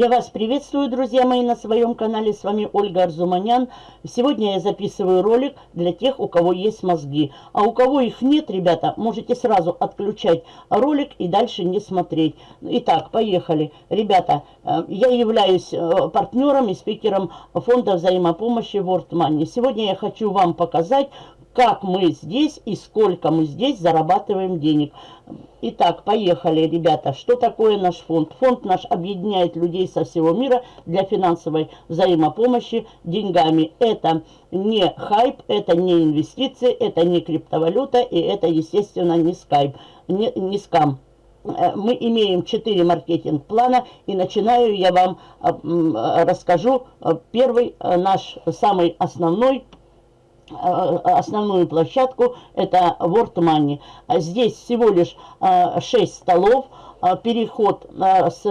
Я вас приветствую, друзья мои, на своем канале. С вами Ольга Арзуманян. Сегодня я записываю ролик для тех, у кого есть мозги. А у кого их нет, ребята, можете сразу отключать ролик и дальше не смотреть. Итак, поехали. Ребята, э, я являюсь э, партнером и спикером фонда взаимопомощи World Money. Сегодня я хочу вам показать, как мы здесь и сколько мы здесь зарабатываем денег. Итак, поехали, ребята. Что такое наш фонд? Фонд наш объединяет людей со всего мира для финансовой взаимопомощи деньгами. Это не хайп, это не инвестиции, это не криптовалюта и это, естественно, не скайп, не, не скам э, мы имеем 4 маркетинг-плана, и начинаю я вам э, расскажу э, первый наш самый основной основную площадку, это World Money. А здесь всего лишь 6 э, столов, а переход, э, с,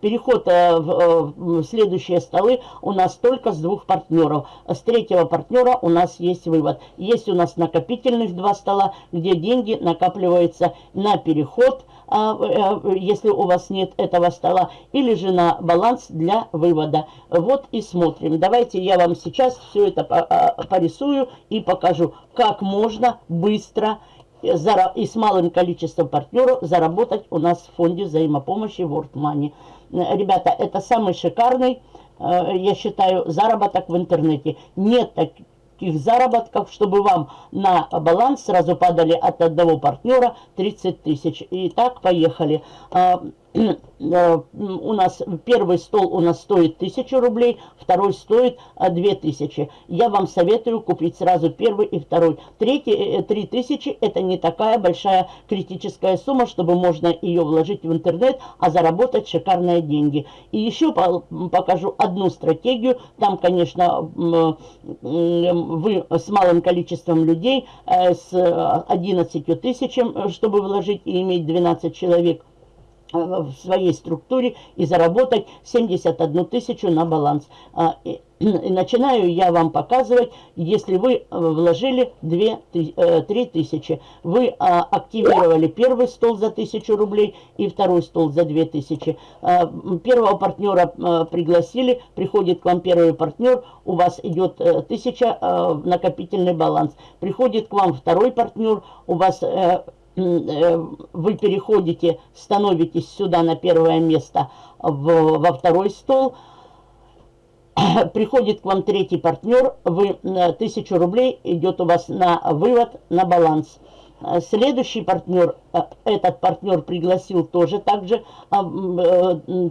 переход в следующие столы у нас только с двух партнеров. С третьего партнера у нас есть вывод. Есть у нас накопительных два стола, где деньги накапливаются на переход, а, э, если у вас нет этого стола, или же на баланс для вывода. Вот и смотрим. Давайте я вам сейчас все это а, порисую и покажу, как можно быстро и с малым количеством партнеров заработать у нас в фонде взаимопомощи World Money. Ребята, это самый шикарный, э, я считаю, заработок в интернете. Нет таких таких заработков, чтобы вам на баланс сразу падали от одного партнера 30 тысяч. И так поехали. Э, у нас первый стол у нас стоит 1000 рублей, второй стоит 2000. Э, Я вам советую купить сразу первый и второй. Третий, 3000 э, это не такая большая критическая сумма, чтобы можно ее вложить в интернет, а заработать шикарные деньги. И еще покажу одну стратегию. Там, конечно, вы с малым количеством людей, с 11 тысячами, чтобы вложить и иметь 12 человек – в своей структуре и заработать 71 тысячу на баланс. А, и начинаю я вам показывать, если вы э, вложили 2, 3 э, тысячи, вы а, активировали первый стол за 1000 рублей и второй стол за 2000. А, первого партнера пригласили, приходит к вам первый партнер, у вас идет 1000 накопительный баланс. Приходит к вам второй партнер, у вас Э, вы переходите, становитесь сюда на первое место в, во второй стол, приходит к вам третий партнер, вы э, тысячу рублей идет у вас на вывод, на баланс. Э, следующий партнер, этот партнер пригласил тоже также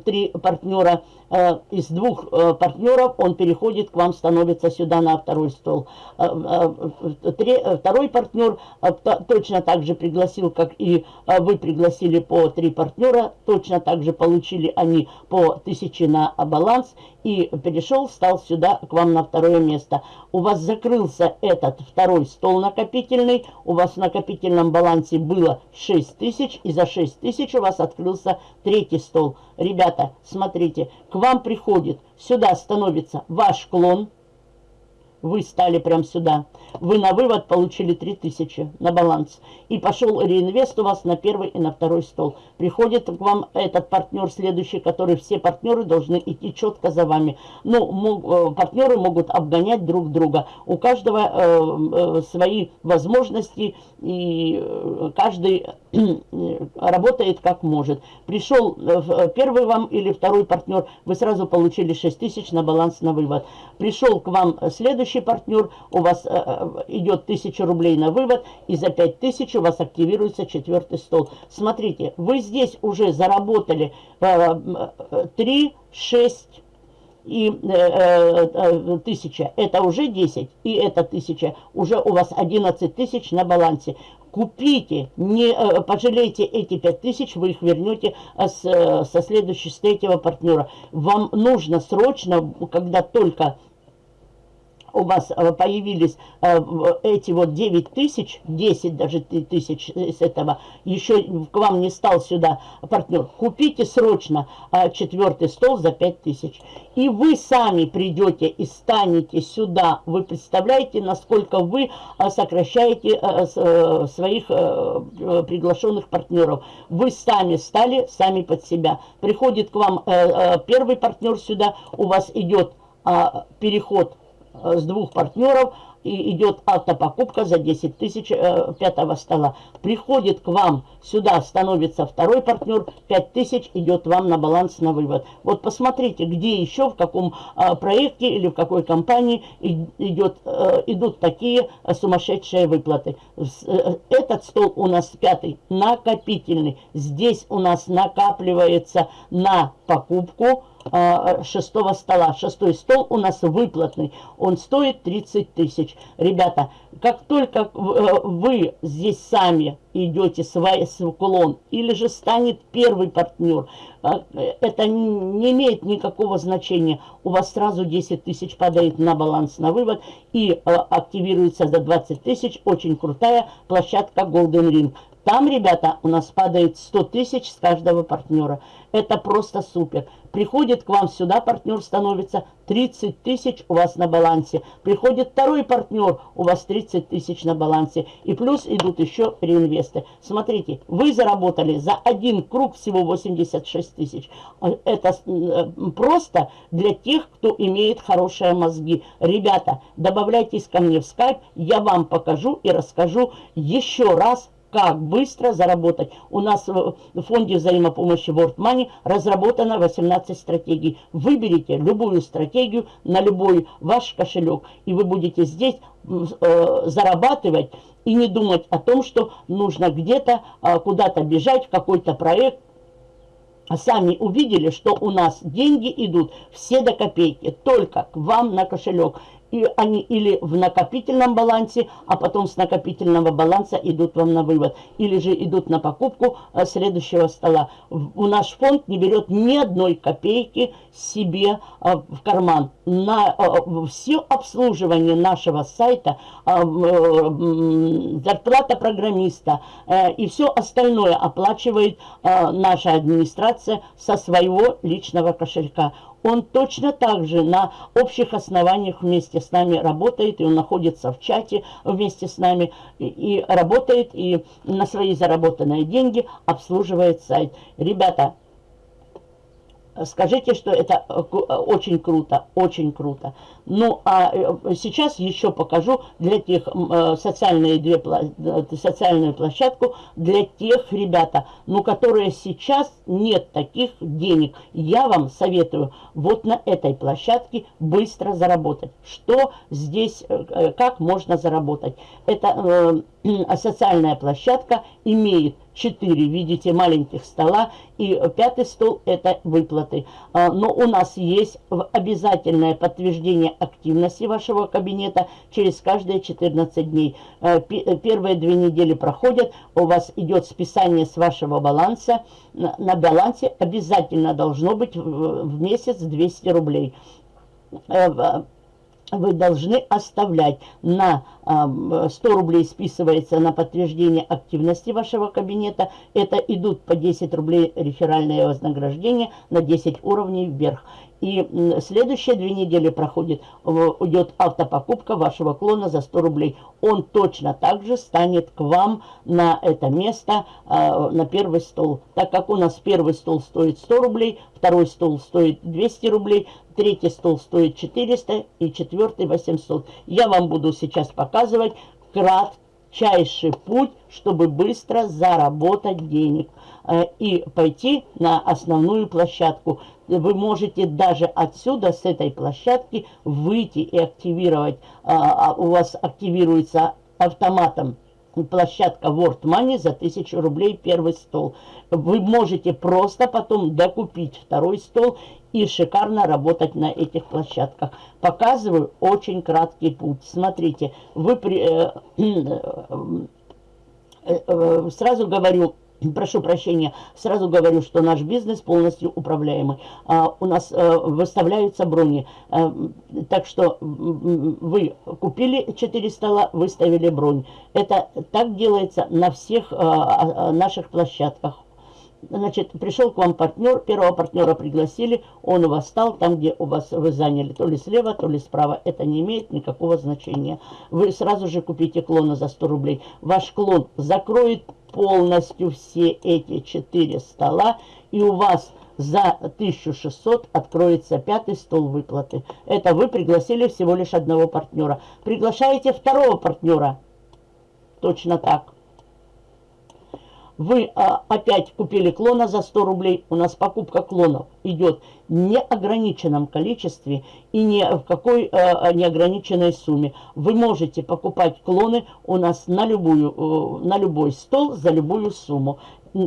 три партнера Э, из двух э, партнеров он переходит к вам, становится сюда на второй стол. Э, второй партнер точно так же пригласил, как и вы пригласили по три партнера, точно так же получили они по тысяче на баланс и перешел, стал сюда к вам на второе место. У вас закрылся этот второй стол накопительный, у вас в накопительном балансе было 6 тысяч, и за 6 тысяч у вас открылся третий стол. Ребята, смотрите, к вам приходит, сюда становится ваш клон, вы стали прям сюда. Вы на вывод получили 3000 на баланс. И пошел реинвест у вас на первый и на второй стол. Приходит к вам этот партнер следующий, который все партнеры должны идти четко за вами. Ну, мог, э, партнеры могут обгонять друг друга. У каждого э, э, свои возможности, и э, каждый работает как может. Пришел э, первый вам или второй партнер, вы сразу получили 6 тысяч на баланс на вывод. Пришел к вам следующий партнер, у вас э, идет 1000 рублей на вывод, и за 5000 у вас активируется четвертый стол. Смотрите, вы здесь уже заработали 3, 6, и э, э, тысяча, это уже 10, и это тысяча, уже у вас 11 тысяч на балансе. Купите, не э, пожалейте эти 5 тысяч, вы их вернете э, с, э, со следующего, с третьего партнера. Вам нужно срочно, когда только у вас э, появились э, эти вот 9 тысяч, 10 даже тысяч с этого, еще к вам не стал сюда партнер, купите срочно э, четвертый стол за 5 тысяч. И вы сами придете и станете сюда. Вы представляете, насколько вы сокращаете своих приглашенных партнеров. Вы сами стали, сами под себя. Приходит к вам первый партнер сюда, у вас идет переход Э, с двух партнеров и идет автопокупка за 10 тысяч э, пятого стола. Приходит к вам сюда, становится второй партнер, 5 тысяч идет вам на баланс на вывод. Вот посмотрите, где еще, в каком э, проекте или в какой компании идет, э, идут такие сумасшедшие выплаты. Э, этот стол у нас пятый, накопительный. Здесь у нас накапливается на покупку шестого стола. Шестой стол у нас выплатный. Он стоит 30 тысяч. Ребята, как только э, вы здесь сами идете в уклон, или же станет первый партнер, а, это не имеет никакого значения. У вас сразу 10 тысяч падает на баланс на вывод и а, активируется за 20 тысяч. Очень крутая площадка Golden Ring. Там, ребята, у нас падает 100 тысяч с каждого партнера. Это просто супер. Приходит к вам сюда партнер, становится 30 тысяч у вас на балансе. Приходит второй партнер, у вас 30 тысяч на балансе. И плюс идут еще реинвесты. Смотрите, вы заработали за один круг всего 86 тысяч. Это э, просто для тех, кто имеет хорошие мозги. Ребята, добавляйтесь ко мне в скайп, я вам покажу и расскажу еще раз как быстро заработать. У нас в фонде взаимопомощи World Money разработано 18 стратегий. Выберите любую стратегию на любой ваш кошелек, и вы будете здесь э, зарабатывать и не думать о том, что нужно где-то э, куда-то бежать в какой-то проект, сами увидели, что у нас деньги идут все до копейки, только к вам на кошелек и они или в накопительном балансе, а потом с накопительного баланса идут вам на вывод, или же идут на покупку э, следующего стола. У наш фонд не берет ни одной копейки себе э, в карман. На э, все обслуживание нашего сайта, зарплата программиста и все остальное оплачивает наша администрация со своего личного кошелька он точно так же на общих основаниях вместе с нами работает, и он находится в чате вместе с нами, и, и работает, и на свои заработанные деньги обслуживает сайт. Ребята, Скажите, что это э, э, очень круто, очень круто. Ну, а э, сейчас еще покажу для тех социальные две, социальную площадку для тех, ребята, ну, которые сейчас нет таких денег. Я вам советую вот на этой площадке быстро заработать. Что здесь, как можно заработать? Это социальная площадка имеет 4, видите, маленьких стола, и пятый стол – это выплаты. А, но у нас есть обязательное подтверждение активности вашего кабинета через каждые 14 дней. А, первые две недели проходят, у вас идет списание с вашего баланса. На балансе обязательно должно быть в месяц 200 рублей э, вы должны оставлять на 100 рублей списывается на подтверждение активности вашего кабинета. Это идут по 10 рублей реферальное вознаграждение на 10 уровней вверх. И следующие две недели проходит, идет автопокупка вашего клона за 100 рублей. Он точно так же станет к вам на это место, а, на первый стол. Так как у нас первый стол стоит 100 рублей, второй стол стоит 200 рублей, третий стол стоит 400 и четвертый 800. Я вам буду сейчас показывать кратчайший путь, чтобы быстро заработать денег э, и пойти на основную площадку вы можете даже отсюда, с этой площадки, выйти и активировать. А, а у вас активируется автоматом площадка World Money за 1000 рублей первый стол. Вы можете просто потом докупить второй стол и шикарно работать на этих площадках. Показываю очень краткий путь. Смотрите, вы при, э, э, э, сразу говорю, прошу прощения, сразу говорю, что наш бизнес полностью управляемый. А, у нас а, выставляются брони. А, так что вы купили 4 стола, выставили бронь. Это так делается на всех а, а, наших площадках. Значит, пришел к вам партнер, первого партнера пригласили, он у вас стал там, где у вас вы заняли, то ли слева, то ли справа. Это не имеет никакого значения. Вы сразу же купите клона за 100 рублей. Ваш клон закроет полностью все эти четыре стола, и у вас за 1600 откроется пятый стол выплаты. Это вы пригласили всего лишь одного партнера. Приглашаете второго партнера. Точно так. Вы а, опять купили клона за 100 рублей. У нас покупка клонов идет в неограниченном количестве и ни в какой а, неограниченной сумме. Вы можете покупать клоны у нас на, любую, на любой стол за любую сумму.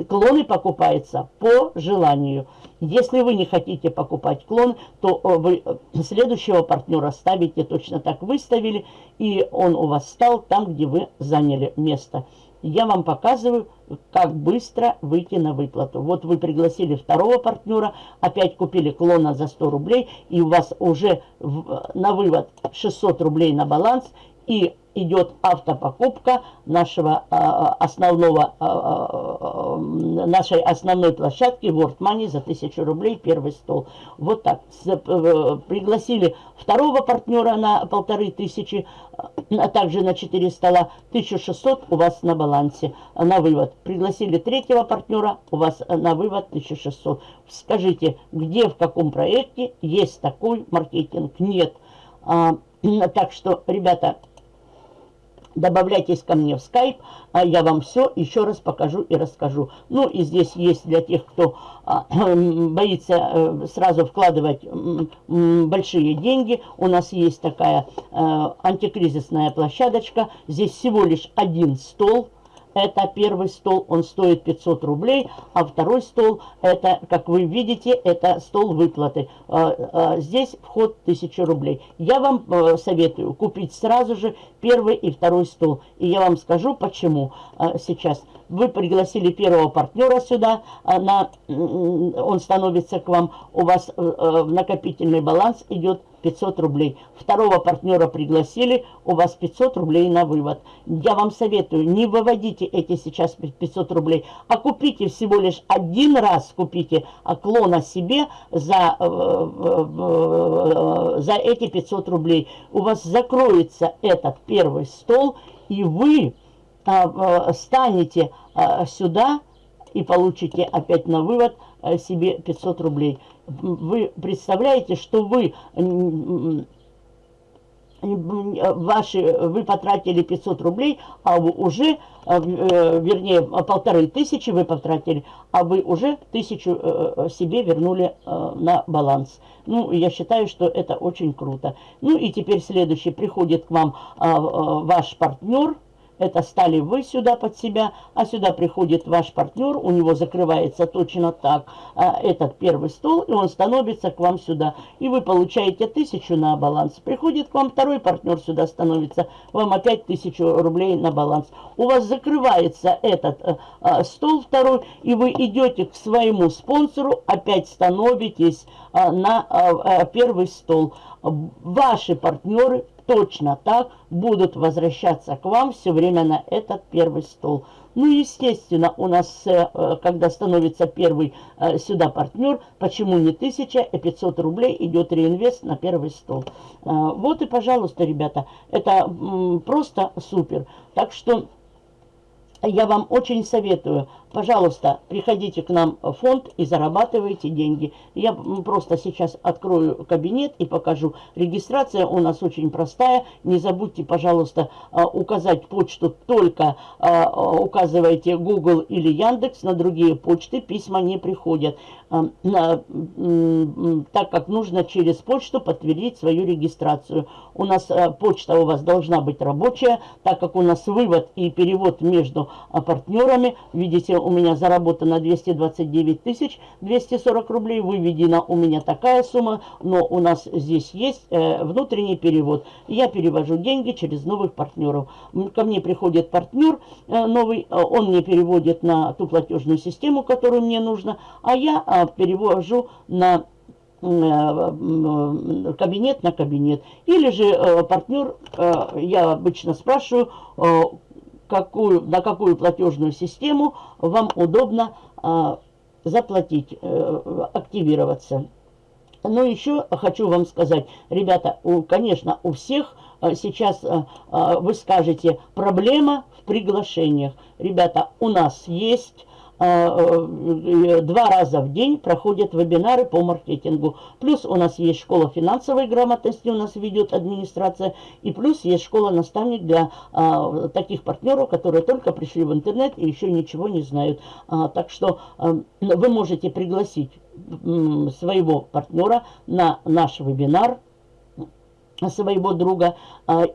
Клоны покупаются по желанию. Если вы не хотите покупать клон, то вы следующего партнера ставите точно так выставили, и он у вас стал там, где вы заняли место я вам показываю, как быстро выйти на выплату. Вот вы пригласили второго партнера, опять купили клона за 100 рублей, и у вас уже на вывод 600 рублей на баланс, и идет автопокупка нашего а, основного, а, а, нашей основной площадки World Money за 1000 рублей первый стол. Вот так. Э, пригласили второго партнера на полторы тысячи, а также на 4 стола, 1600 у вас на балансе на вывод. Пригласили третьего партнера, у вас на вывод 1600. Скажите, где, в каком проекте есть такой маркетинг? Нет. А, так что, ребята, Добавляйтесь ко мне в скайп, а я вам все еще раз покажу и расскажу. Ну и здесь есть для тех, кто а, боится э, сразу вкладывать большие деньги. У нас есть такая э, антикризисная площадочка. Здесь всего лишь один стол это первый стол, он стоит 500 рублей, а второй стол, это, как вы видите, это стол выплаты. А, а, здесь вход 1000 рублей. Я вам э, советую купить сразу же первый и второй стол. И я вам скажу, почему а, сейчас. Вы пригласили первого партнера сюда, на, он становится к вам, у вас э, э, накопительный баланс идет 500 рублей. Второго партнера пригласили, у вас 500 рублей на вывод. Я вам советую, не выводите эти сейчас 500 рублей, а купите всего лишь один раз, купите клона себе за, э, э, за эти 500 рублей. У вас закроется этот первый стол, и вы э, станете сюда и получите опять на вывод себе 500 рублей вы представляете, что вы ваши, вы потратили 500 рублей, а вы уже, э, вернее, полторы тысячи вы потратили, а вы уже тысячу э, себе вернули э, на баланс. Ну, я считаю, что это очень круто. Ну, и теперь следующий, приходит к вам ваш партнер, это стали вы сюда под себя, а сюда приходит ваш партнер, у него закрывается точно так а, этот первый стол, и он становится к вам сюда. И вы получаете тысячу на баланс. Приходит к вам второй партнер сюда становится, вам опять тысячу рублей на баланс. У вас закрывается этот а, а, стол второй, и вы идете к своему спонсору, опять становитесь а, на а, а, первый стол. Ваши партнеры точно так будут возвращаться к вам все время на этот первый стол. Ну, естественно, у нас, э, когда становится первый э, сюда партнер, почему не 1000, а 500 рублей идет реинвест на первый стол. Э, вот и, пожалуйста, ребята, это просто супер. Так что я вам очень советую Пожалуйста, приходите к нам в фонд и зарабатывайте деньги. Я просто сейчас открою кабинет и покажу. Регистрация у нас очень простая. Не забудьте, пожалуйста, а, указать почту. Только а, указывайте Google или Яндекс. На другие почты письма не приходят. А, так как нужно через почту подтвердить свою регистрацию. У нас почта у вас должна быть рабочая, так как у нас вывод и перевод между партнерами. Видите, у меня заработано 229 тысяч 240 рублей, выведена у меня такая сумма, но у нас здесь есть э, внутренний перевод. Я перевожу деньги через новых партнеров. Ко мне приходит партнер э, новый, э, он мне переводит на ту платежную систему, которую мне нужно, а я э, перевожу на Э, кабинет на кабинет. Или же э, партнер, э, я обычно спрашиваю, какую, на какую платежную систему вам удобно заплатить, активироваться. Но еще хочу вам сказать, ребята, у, конечно, у всех сейчас вы скажете, проблема в приглашениях. Ребята, у нас есть а, два раза в день проходят вебинары по маркетингу. Плюс у нас есть школа финансовой грамотности, у нас ведет администрация. И плюс есть школа наставник для а, таких партнеров, которые только пришли в интернет и еще ничего не знают. А, так что а, вы можете пригласить своего партнера на наш вебинар, своего друга.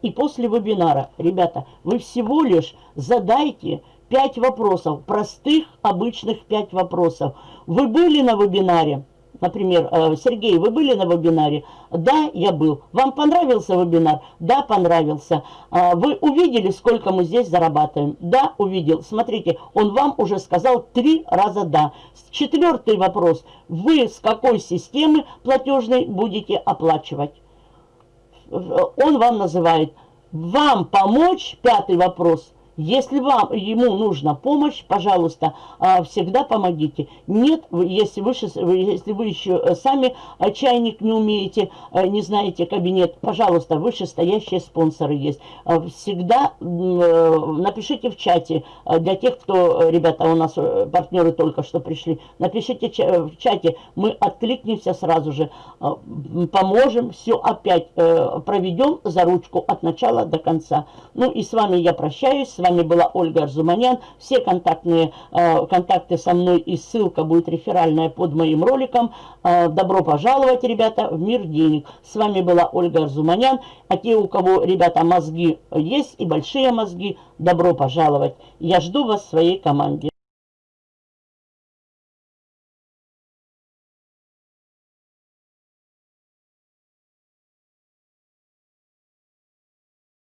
И после вебинара, ребята, вы всего лишь задайте Пять вопросов, простых, обычных пять вопросов. Вы были на вебинаре? Например, э, Сергей, вы были на вебинаре? Да, я был. Вам понравился вебинар? Да, понравился. А, вы увидели, сколько мы здесь зарабатываем? Да, увидел. Смотрите, он вам уже сказал три раза да. Четвертый вопрос. Вы с какой системы платежной будете оплачивать? Он вам называет. Вам помочь? Пятый вопрос – если вам, ему нужна помощь, пожалуйста, а, всегда помогите. Нет, если вы, если вы еще э, сами э, чайник не умеете, э, не знаете кабинет, пожалуйста, вышестоящие спонсоры есть. А, всегда напишите в чате, для тех, кто, ребята, у нас партнеры только что пришли, напишите в чате, мы откликнемся сразу же, а, поможем, все опять проведем за ручку от начала до конца. Ну и с вами я прощаюсь, вами была Ольга Арзуманян. Все контактные э, контакты со мной и ссылка будет реферальная под моим роликом. Э, добро пожаловать, ребята, в мир денег. С вами была Ольга Арзуманян. А те, у кого, ребята, мозги есть и большие мозги, добро пожаловать. Я жду вас в своей команде.